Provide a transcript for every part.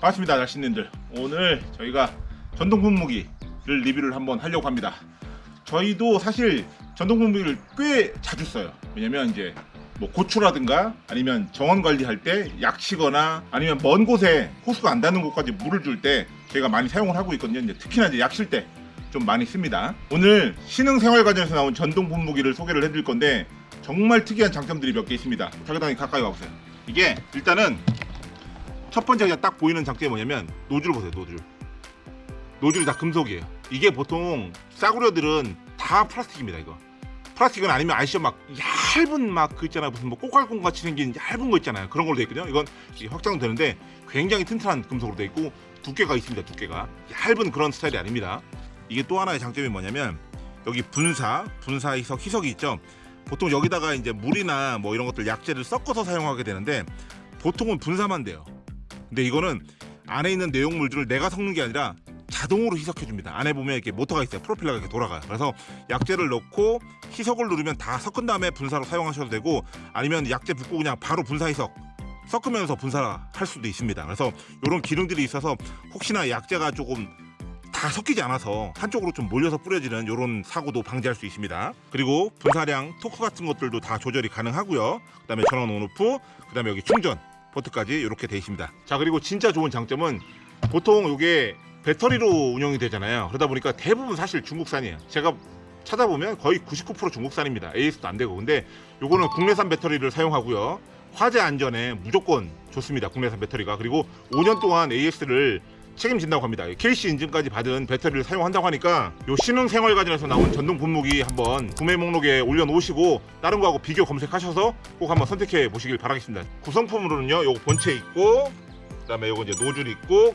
반갑습니다 날씨님들. 오늘 저희가 전동 분무기를 리뷰를 한번 하려고 합니다. 저희도 사실 전동 분무기를 꽤 자주 써요. 왜냐면 이제 뭐 고추라든가 아니면 정원 관리할 때 약치거나 아니면 먼 곳에 호수가 안 닿는 곳까지 물을 줄 때 저희가 많이 사용을 하고 있거든요. 이제 특히나 이제 약칠 때 좀 많이 씁니다. 오늘 신흥생활과정에서 나온 전동 분무기를 소개를 해드릴 건데 정말 특이한 장점들이 몇 개 있습니다. 자기당이 가까이 와보세요. 이게 일단은 첫 번째 그냥 딱 보이는 장점이 뭐냐면 노즐 보세요 노즐. 노즐이 다 금속이에요. 이게 보통 싸구려들은 다 플라스틱입니다 이거. 플라스틱은 아니면 아시죠 막 얇은 막 그 있잖아요. 무슨 뭐 꼬깔콩 같이 생긴 얇은 거 있잖아요. 그런 걸로 돼 있거든요. 이건 확장은 되는데 굉장히 튼튼한 금속으로 돼 있고 두께가 있습니다 두께가. 얇은 그런 스타일이 아닙니다. 이게 또 하나의 장점이 뭐냐면 여기 분사 분사 희석 희석이 있죠. 보통 여기다가 이제 물이나 뭐 이런 것들 약재를 섞어서 사용하게 되는데 보통은 분사만 돼요 근데 이거는 안에 있는 내용물들을 내가 섞는 게 아니라 자동으로 희석해 줍니다. 안에 보면 이렇게 모터가 있어요. 프로필러가 이렇게 돌아가요. 그래서 약재를 넣고 희석을 누르면 다 섞은 다음에 분사로 사용하셔도 되고 아니면 약재 붓고 그냥 바로 분사 희석 섞으면서 분사할 수도 있습니다. 그래서 이런 기능들이 있어서 혹시나 약재가 조금 다 섞이지 않아서 한쪽으로 좀 몰려서 뿌려지는 이런 사고도 방지할 수 있습니다. 그리고 분사량 토크 같은 것들도 다 조절이 가능하고요. 그 다음에 전원 온오프 그 다음에 여기 충전 포트까지 이렇게 되어 있습니다. 자 그리고 진짜 좋은 장점은 보통 이게 배터리로 운영이 되잖아요. 그러다 보니까 대부분 사실 중국산이에요. 제가 찾아보면 거의 99% 중국산입니다. AS도 안 되고. 근데 요거는 국내산 배터리를 사용하고요. 화재 안전에 무조건 좋습니다. 국내산 배터리가. 그리고 5년 동안 AS를 책임진다고 합니다. KC 인증까지 받은 배터리를 사용한다고 하니까 요 신흥생활가전에서 나온 전동 분무기 한번 구매 목록에 올려놓으시고 다른 거하고 비교 검색하셔서 꼭 한번 선택해 보시길 바라겠습니다. 구성품으로는요 요거 본체 있고 그 다음에 요거 이제 노즐 있고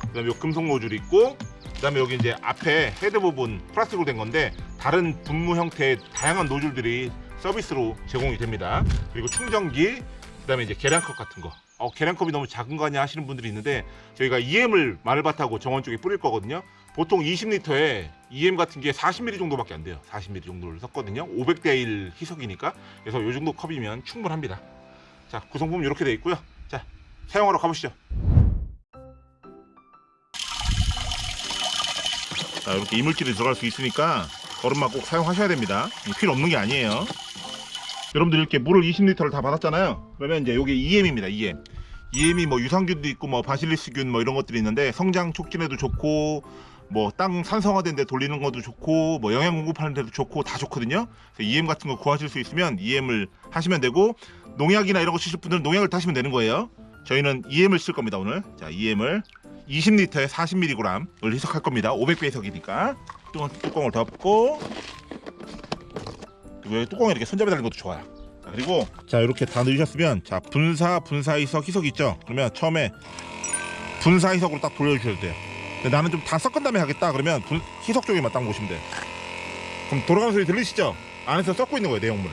그 다음에 요 금속 노즐 있고 그 다음에 여기 이제 앞에 헤드 부분 플라스틱으로 된 건데 다른 분무 형태의 다양한 노즐들이 서비스로 제공이 됩니다. 그리고 충전기 그 다음에 이제 계량컵 같은 거 어, 계량컵이 너무 작은 거 아니야 하시는 분들이 있는데 저희가 EM을 마늘밭하고 정원 쪽에 뿌릴 거거든요. 보통 20리터에 EM 같은 게 40ml 정도밖에 안 돼요. 40ml 정도를 섞거든요. 500대 1 희석이니까. 그래서 이 정도 컵이면 충분합니다. 자 구성품 이렇게 돼 있고요. 자 사용하러 가보시죠. 자 이렇게 이물질이 들어갈 수 있으니까 거름만 꼭 사용하셔야 됩니다. 필요 없는 게 아니에요. 여러분들 이렇게 물을 20리터를 다 받았잖아요. 그러면 이제 이게 EM입니다 EM EM이 뭐 유산균도 있고 뭐 바실리스균 뭐 이런 것들이 있는데 성장 촉진에도 좋고 뭐 땅 산성화된 데 돌리는 것도 좋고 뭐 영양 공급하는 데도 좋고 다 좋거든요. EM 같은 거 구하실 수 있으면 EM을 하시면 되고 농약이나 이런 거 쓰실 분들은 농약을 타시면 되는 거예요. 저희는 EM을 쓸 겁니다 오늘. 자 EM을 20리터에 40mg을 희석할 겁니다. 500배 희석이니까. 뚜껑을 덮고 왜 뚜껑에 이렇게 손잡이 달린 것도 좋아요 자, 그리고 자 이렇게 다 넣으셨으면 자 분사 분사 희석 희석 있죠? 그러면 처음에 분사 희석으로 딱 돌려주셔도 돼요. 근데 나는 좀 다 섞은 다음에 하겠다 그러면 분, 희석 쪽에만 딱 놓으시면 돼요. 그럼 돌아가는 소리 들리시죠? 안에서 섞고 있는 거예요 내용물을.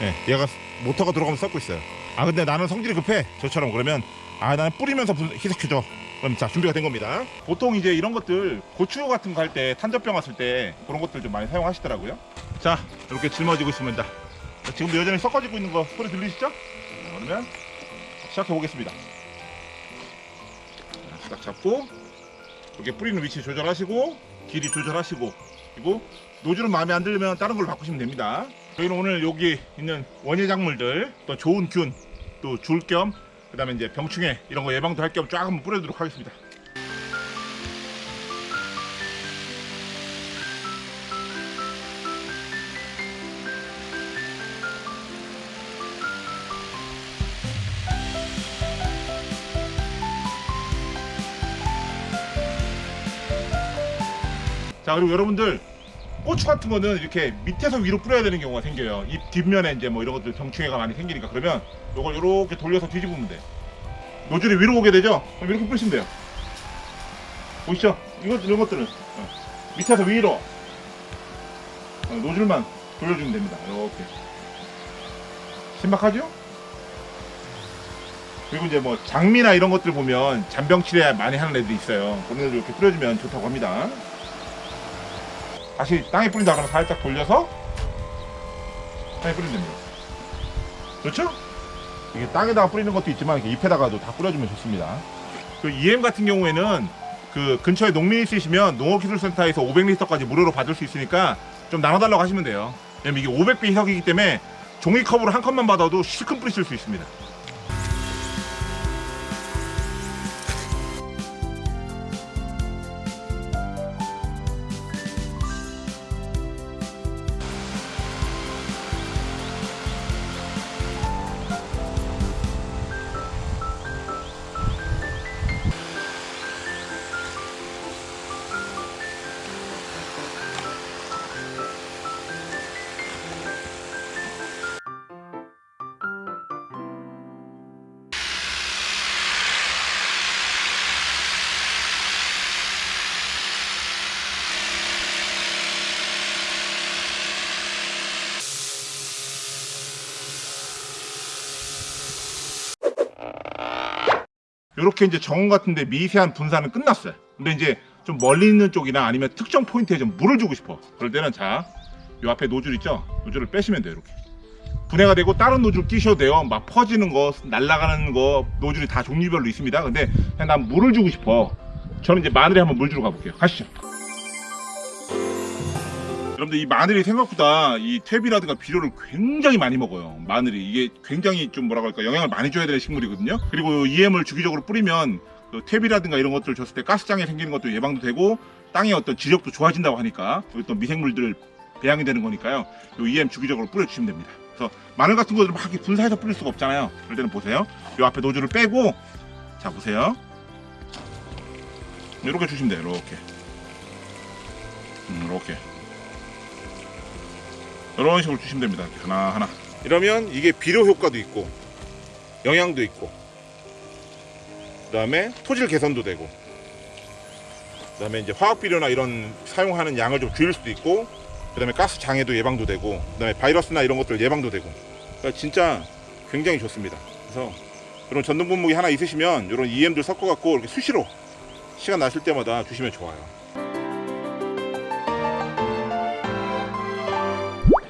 네, 얘가 모터가 들어가면서 섞고 있어요. 아 근데 나는 성질이 급해. 저처럼 그러면 아 나는 뿌리면서 분, 희석해줘. 그럼 자 준비가 된 겁니다. 보통 이제 이런 것들 고추 같은 거 할 때 탄저병 왔을 때 그런 것들 좀 많이 사용하시더라고요. 자 이렇게 짊어지고 있습니다. 자, 지금도 여전히 섞어지고 있는 거 소리 들리시죠? 자, 그러면 시작해 보겠습니다. 딱 잡고 이렇게 뿌리는 위치 조절하시고 길이 조절하시고 그리고 노즐은 마음에 안 들면 다른 걸로 바꾸시면 됩니다. 저희는 오늘 여기 있는 원예 작물들 또 좋은 균 또 줄 겸 그 다음에 이제 병충해 이런 거 예방도 할 겸 쫙 한번 뿌려주도록 하겠습니다 자 그리고 여러분들 고추 같은 거는 이렇게 밑에서 위로 뿌려야 되는 경우가 생겨요. 이 뒷면에 이제 뭐 이런 것들 병충해가 많이 생기니까. 그러면 이걸 이렇게 돌려서 뒤집으면 돼. 노즐이 위로 오게 되죠? 그럼 이렇게 뿌리시면 돼요. 보이시죠? 이것 이런 것들은. 어. 밑에서 위로. 어, 노즐만 돌려주면 됩니다. 이렇게. 신박하죠? 그리고 이제 뭐 장미나 이런 것들 보면 잔병치레 많이 하는 애들이 있어요. 그런 애들 이렇게 뿌려주면 좋다고 합니다 다시 땅에 뿌린다 그러면 살짝 돌려서 땅에 뿌리면 됩니다 그렇죠? 이게 땅에다가 뿌리는 것도 있지만 이렇게 잎에다가도 다 뿌려주면 좋습니다 그 EM 같은 경우에는 그 근처에 농민 있으시면 농업기술센터에서 500리터까지 무료로 받을 수 있으니까 좀 나눠달라고 하시면 돼요. 왜냐면 이게 500배 희석이기 때문에 종이컵으로 한 컵만 받아도 실컷 뿌리실 수 있습니다. 이렇게 이제 정원 같은데 미세한 분산은 끝났어요. 근데 이제 좀 멀리 있는 쪽이나 아니면 특정 포인트에 좀 물을 주고 싶어. 그럴 때는 자, 요 앞에 노즐 있죠? 노즐을 빼시면 돼요, 이렇게. 분해가 되고 다른 노즐 끼셔도 돼요. 막 퍼지는 거, 날아가는 거 노즐이 다 종류별로 있습니다. 근데 그냥 난 물을 주고 싶어. 저는 이제 마늘에 한번 물 주러 가볼게요. 가시죠. 여러분들 이 마늘이 생각보다 이 퇴비라든가 비료를 굉장히 많이 먹어요. 마늘이 이게 굉장히 좀 뭐라고 할까 영양을 많이 줘야 되는 식물이거든요. 그리고 EM을 주기적으로 뿌리면 그 퇴비라든가 이런 것들 줬을 때 가스장애 생기는 것도 예방도 되고 땅의 어떤 지력도 좋아진다고 하니까 또 미생물들 배양이 되는 거니까요. 요 EM 주기적으로 뿌려주시면 됩니다. 그래서 마늘 같은 것들 막 이렇게 분사해서 뿌릴 수가 없잖아요. 그럴 때는 보세요. 요 앞에 노즐을 빼고 자 보세요. 이렇게 주시면 돼요. 이렇게. 음, 이렇게. 이런 식으로 주시면 됩니다. 하나하나. 이러면 이게 비료 효과도 있고 영양도 있고 그 다음에 토질 개선도 되고 그 다음에 이제 화학 비료나 이런 사용하는 양을 좀 줄일 수도 있고 그 다음에 가스 장애도 예방도 되고 그 다음에 바이러스나 이런 것들 예방도 되고 그러니까 진짜 굉장히 좋습니다. 그래서 이런 전동 분무기 하나 있으시면 이런 EM들 섞어 갖고 이렇게 수시로 시간 나실 때마다 주시면 좋아요.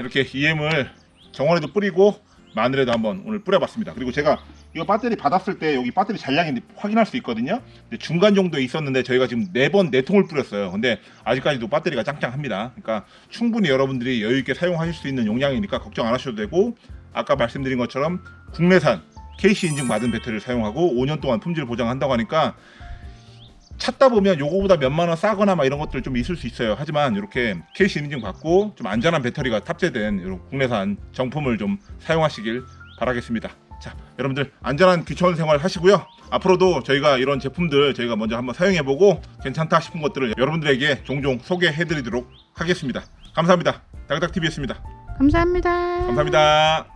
이렇게 EM을 정원에도 뿌리고 마늘에도 한번 오늘 뿌려봤습니다. 그리고 제가 이거 배터리 받았을 때 여기 배터리 잔량이 확인할 수 있거든요. 근데 중간 정도에 있었는데 저희가 지금 네 번 네 통을 뿌렸어요. 근데 아직까지도 배터리가 짱짱합니다. 그러니까 충분히 여러분들이 여유 있게 사용하실 수 있는 용량이니까 걱정 안 하셔도 되고 아까 말씀드린 것처럼 국내산 KC 인증 받은 배터리를 사용하고 5년 동안 품질 보장한다고 하니까 찾다 보면 요거보다 몇만 원 싸거나 막 이런 것들 좀 있을 수 있어요. 하지만 이렇게 KC 인증 받고 좀 안전한 배터리가 탑재된 이런 국내산 정품을 좀 사용하시길 바라겠습니다. 자, 여러분들 안전한 귀촌 생활 하시고요. 앞으로도 저희가 이런 제품들 저희가 먼저 한번 사용해보고 괜찮다 싶은 것들을 여러분들에게 종종 소개해드리도록 하겠습니다. 감사합니다. 다그닥TV였습니다. 감사합니다. 감사합니다.